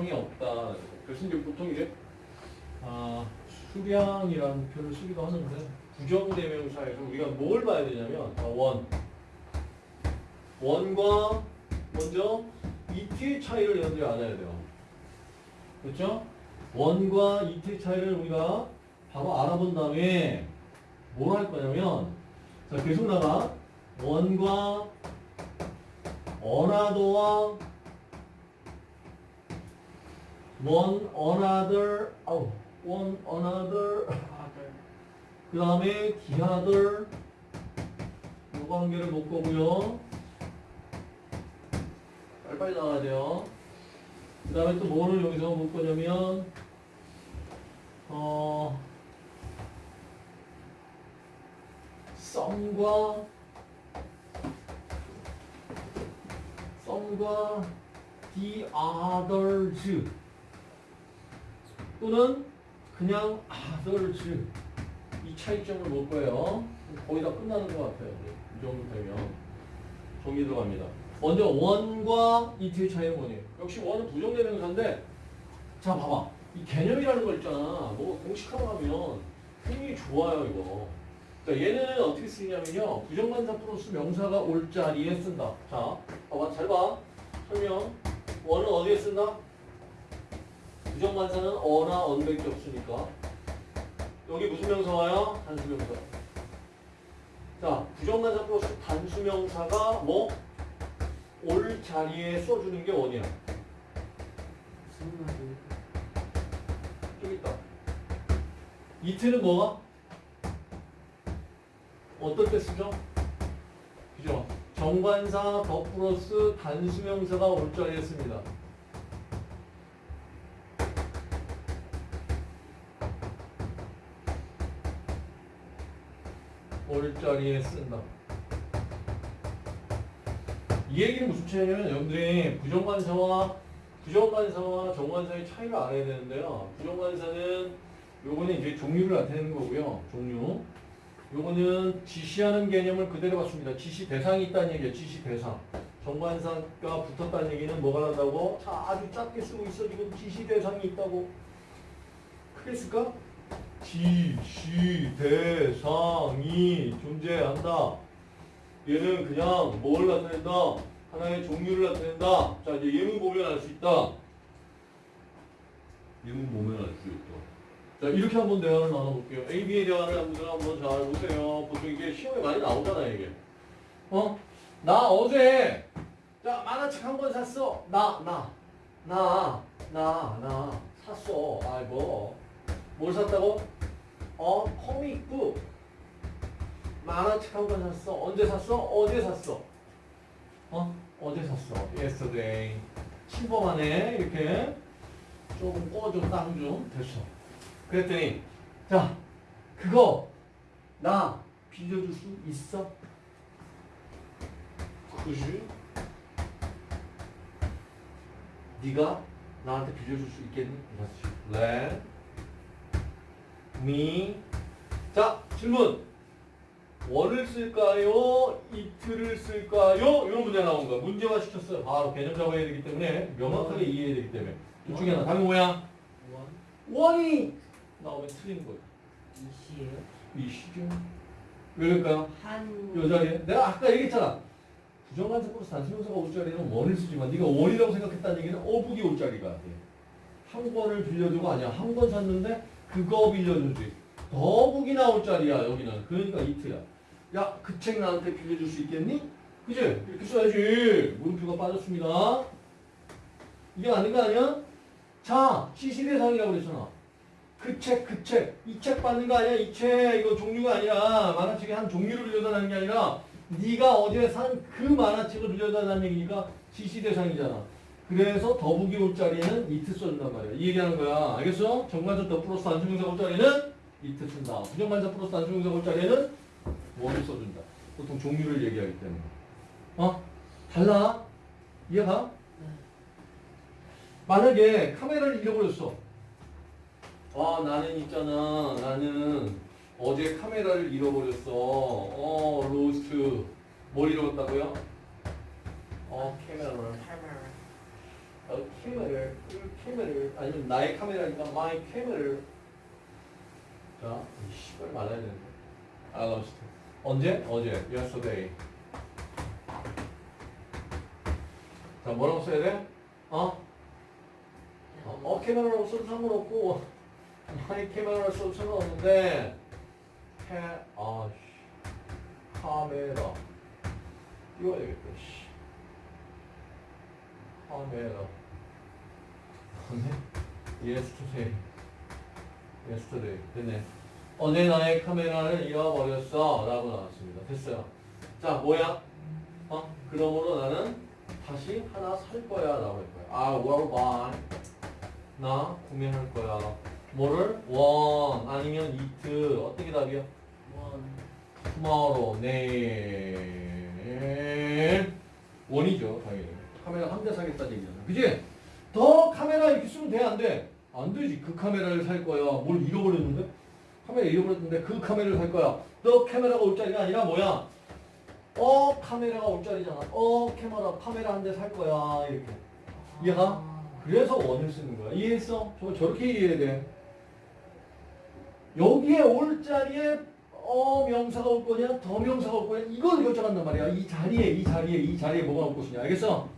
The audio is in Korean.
수량이 없다. 그래서 이제 보통 이제 아, 수량이라는 표현을 쓰기도 하는데 부정대명사에서 우리가 뭘 봐야 되냐면 아, 원 원과 먼저 이트의 차이를 여러분들이 알아야 돼요. 그렇죠? 원과 이트의 차이를 우리가 바로 알아본 다음에 뭘 할 거냐면 자 계속 나가 원과 어나더와 one another 아우 one another 그 다음에 the other 요 관계를 볼 거고요 빨리빨리 나와야 돼요 그 다음에 또 뭐를 여기서 볼 거냐면 어 some과 some과 the others 또는 그냥 others 이 차이점을 볼 거예요. 거의 다 끝나는 것 같아요. 이 정도 되면 정리 들어갑니다. 먼저 원과 이트의 차이는 뭐니? 역시 원은 부정대명사인데 자 봐봐 이 개념이라는 거 있잖아. 뭐 공식하고 하면 굉장히 좋아요 이거. 자 얘는 어떻게 쓰냐면요 부정관사 플러스 명사가 올 자리에 쓴다. 자 봐봐 잘 봐. 설명 원은 어디에 쓴다? 부정관사는 어나 언밖에 없으니까 여기 무슨 명사 와요? 단수명사. 자, 부정관사 플러스 단수명사가 뭐? 올 자리에 써주는 게 원이야. 여기 있다. 이틀은 뭐가? 어떨 때 쓰죠? 그죠? 정관사 더 플러스 단수명사가 올 자리에 씁니다. 올 자리에 쓴다. 이 얘기는 무슨 차이냐면 여러분들이 부정관사와 부정관사와 정관사의 차이를 알아야 되는데요. 부정관사는 요거는 이제 종류를 나타내는 거고요. 종류. 요거는 지시하는 개념을 그대로 갖습니다. 지시 대상이 있다는 얘기예요. 지시 대상. 정관사가 붙었다는 얘기는 뭐가 난다고? 자, 아주 작게 쓰고 있어. 지금 지시 대상이 있다고. 크게 쓸까? 지 시 대상이 존재한다. 얘는 그냥 뭘 나타낸다? 하나의 종류를 나타낸다. 자, 이제 예문 보면 알 수 있다. 예문 보면 알 수 있다. 자, 이렇게 한번 대화를 나눠볼게요. A, B의 대화를 한번 한번 잘 보세요. 보통 이게 시험에 많이 나오잖아, 이게. 어? 나 어제, 자, 만화책 한 권 샀어. 나, 나, 나, 나, 나, 샀어. 아이고. 뭘 샀다고? 어, 코믹북. 만화책 한 권 샀어. 언제 샀어? 어제 샀어. 어? 어제 샀어. yesterday. 침범하네. 이렇게. 조금 꺼줘, 땅 좀. 됐어. 그랬더니, 자, 그거, 나 빌려줄 수 있어? 그지? 네가 나한테 빌려줄 수 있겠니? 그렇지. Let me. 자, 질문. 원을 쓸까요? 이틀을 쓸까요? 이런 문제 나온 거야. 문제화 시켰어요. 바로 개념 잡아야 되기 때문에 명확하게 이해해야 되기 때문에. 둘 중에 하나. 답이 뭐야? 원 이 나오면 틀린 거야. 이시에요? 이 시죠. 왜 그럴까요? 한 요 자리에. 내가 아까 얘기했잖아. 부정관사 플러스 단수명사가 올 자리는 원을 쓰지만 네가 원이라고 생각했다는 얘기는 어북이 올 자리가 돼. 한 권을 빌려주고 아니야. 한 권 샀는데 그거 빌려주지. 더북이 나올 자리야 여기는. 그러니까 이트야. 야 그 책 나한테 빌려줄 수 있겠니? 그지? 이렇게 써야지. 물음표가 빠졌습니다. 이게 맞는 거 아니야? 자, 시시대상이라고 그랬잖아. 그 책, 그 책, 이 책 받는 거 아니야? 이 책, 이거 종류가 아니라 만화책의 한 종류를 빌려달라는 게 아니라 네가 어제 산 그 만화책을 빌려달라는 얘기니까 지시대상이잖아. 그래서 the book이 올 자리에는 it 써준단 말이야. 이 얘기하는 거야. 알겠어? 정관사 the 플러스 단수명사 올 자리에는 it 쓴다. 부정관사 플러스 단수명사 올 자리에는 one을 써준다. 보통 종류를 얘기하기 때문에. 어? 달라? 이해가? 만약에 카메라를 잃어버렸어. 아, 나는 있잖아. 나는 어제 카메라를 잃어버렸어. 어, lost. 뭘 잃어버렸다고요? 어, 카메라를. 카메라 어, 카메라를, 그 카메라를, 아니면 나의 카메라니까 my 카메라를. 자, 이 씨발 말아야 되는데. I lost. 언제? 어제. Yesterday. 자, 뭐라고 써야 돼? 어? 어, 어 카메라로 써도 상관없고, my 카메라로 써도 상관없는데, 캐, 아, 씨. 카메라. 띄워야 되겠다, 씨. 카메라. 네? yesterday. yesterday. 됐네. 어제 나의 카메라를 잃어버렸어. 라고 나왔습니다. 됐어요. 자, 뭐야? 어? 그러므로 나는 다시 하나 살 거야. 라고 할 거야. I will buy. 나 구매할 거야. 뭐를? want. 아니면 eat. 어떻게 답이야? 원. tomorrow. 내일. 원이죠, 당연히. 카메라 한 대 사겠다는 얘기잖아. 그지? 더 카메라 이렇게 쓰면 돼, 안 돼? 그 카메라를 살 거야. 뭘 잃어버렸는데? 카메라 잃어버렸는데 그 카메라를 살 거야. 너 카메라가 올 자리가 아니라 뭐야? 어, 카메라가 올 자리잖아. 어, 카메라, 카메라 한 대 살 거야. 이렇게. 이해가? 아. 그래서 원을 쓰는 거야. 이해했어? 저 저렇게 이해해야 돼. 여기에 올 자리에 어 명사가 올 거냐, 더 명사가 올 거냐, 이걸 결정한단 말이야. 이 자리에, 이 자리에, 이 자리에 뭐가 올 것이냐. 알겠어?